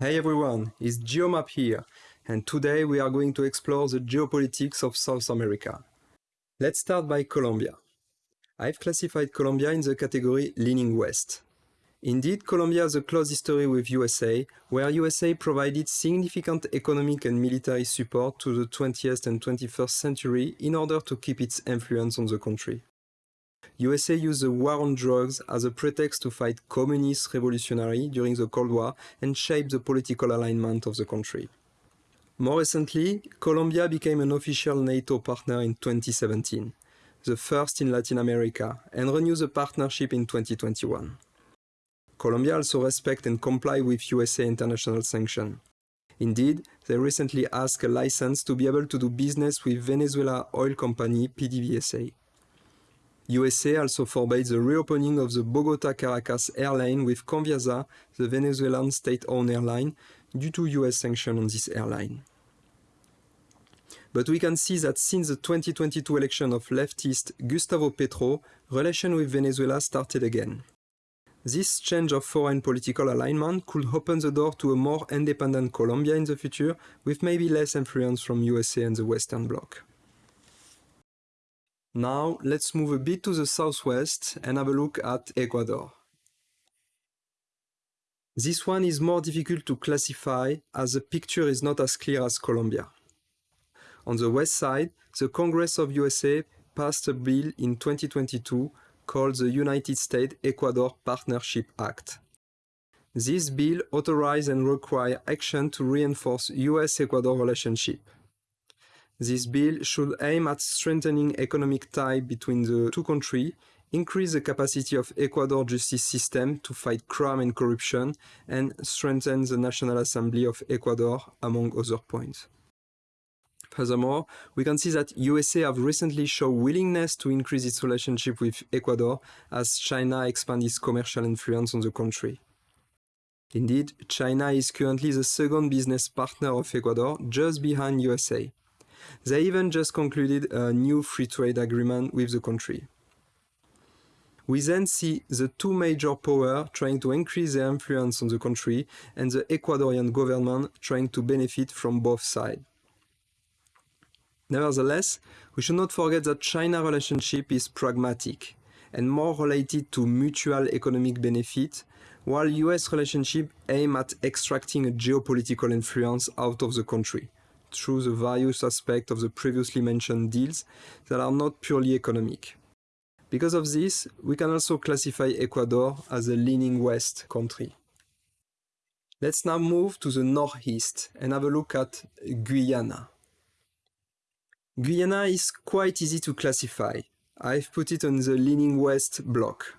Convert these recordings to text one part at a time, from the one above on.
Hey everyone, it's Geomap here, and today we are going to explore the geopolitics of South America. Let's start by Colombia. I've classified Colombia in the category leaning west. Indeed, Colombia has a close history with USA, where USA provided significant economic and military support to the 20th and 21st century in order to keep its influence on the country. USA used the war on drugs as a pretext to fight communist revolutionary during the Cold War and shape the political alignment of the country. More recently, Colombia became an official NATO partner in 2017, the first in Latin America, and renewed the partnership in 2021. Colombia also respect and comply with USA international sanctions. Indeed, they recently asked a license to be able to do business with Venezuela oil company PDVSA. USA also forbade the reopening of the Bogota-Caracas airline with Conviasa, the Venezuelan state-owned airline, due to US sanctions on this airline. But we can see that since the 2022 election of leftist Gustavo Petro, relations with Venezuela started again. This change of foreign political alignment could open the door to a more independent Colombia in the future, with maybe less influence from USA and the Western Bloc. Now let's move a bit to the southwest and have a look at Ecuador. This one is more difficult to classify as the picture is not as clear as Colombia. On the west side, the Congress of USA passed a bill in 2022 called the United States-Ecuador Partnership Act. This bill authorizes and requires action to reinforce US-Ecuador relationship. This bill should aim at strengthening economic ties between the two countries, increase the capacity of Ecuador justice system to fight crime and corruption, and strengthen the National Assembly of Ecuador, among other points. Furthermore, we can see that USA have recently shown willingness to increase its relationship with Ecuador as China expands its commercial influence on the country. Indeed, China is currently the second business partner of Ecuador, just behind USA. They even just concluded a new free trade agreement with the country. We then see the two major powers trying to increase their influence on the country and the Ecuadorian government trying to benefit from both sides. Nevertheless, we should not forget that China relationship is pragmatic and more related to mutual economic benefit, while US relationship aim at extracting a geopolitical influence out of the country through the various aspects of the previously mentioned deals that are not purely economic. Because of this, we can also classify Ecuador as a leaning west country. Let's now move to the northeast and have a look at Guyana. Guyana is quite easy to classify. I've put it on the leaning west block.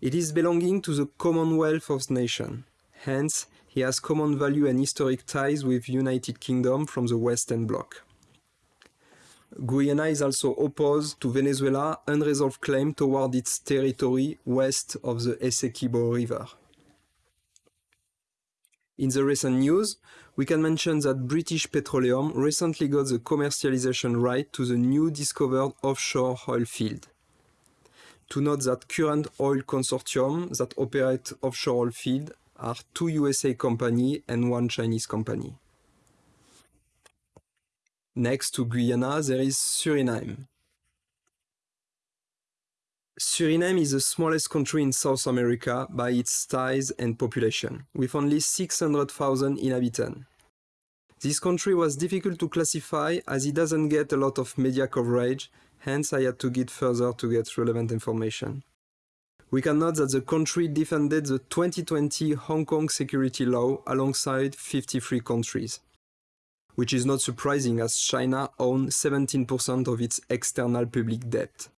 It is belonging to the Commonwealth of Nations. Hence, he has common value and historic ties with United Kingdom from the Western Bloc. Guyana is also opposed to Venezuela unresolved claim toward its territory west of the Essequibo River. In the recent news, we can mention that British Petroleum recently got the commercialization right to the new discovered offshore oil field. To note that current oil consortium that operate offshore oil field are two USA companies and one Chinese company. Next to Guyana, there is Suriname. Suriname is the smallest country in South America by its size and population, with only 600,000 inhabitants. This country was difficult to classify as it doesn't get a lot of media coverage, hence I had to get further to get relevant information. We can note that the country defended the 2020 Hong Kong security law alongside 53 countries, which is not surprising as China owns 17% of its external public debt.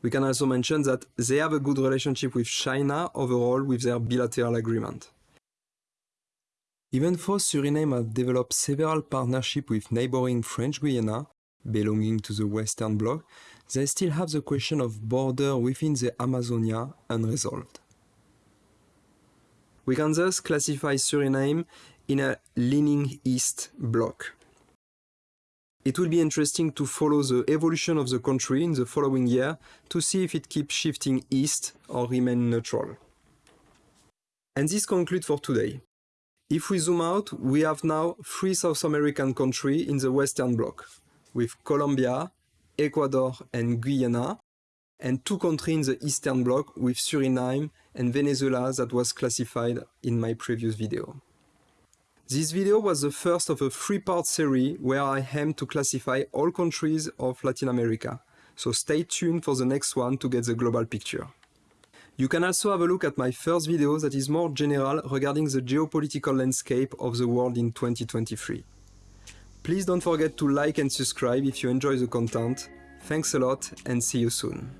We can also mention that they have a good relationship with China overall with their bilateral agreement. Even though Suriname has developed several partnerships with neighboring French Guiana, belonging to the Western Bloc, they still have the question of border within the Amazonia unresolved. We can thus classify Suriname in a leaning east bloc. It will be interesting to follow the evolution of the country in the following year to see if it keeps shifting east or remain neutral. And this concludes for today. If we zoom out, we have now three South American countries in the Western Bloc, with Colombia, Ecuador and Guyana, and two countries in the Eastern Bloc with Suriname and Venezuela that was classified in my previous video. This video was the first of a three-part series where I aim to classify all countries of Latin America, so stay tuned for the next one to get the global picture. You can also have a look at my first video that is more general regarding the geopolitical landscape of the world in 2023. Please don't forget to like and subscribe if you enjoy the content. Thanks a lot and see you soon.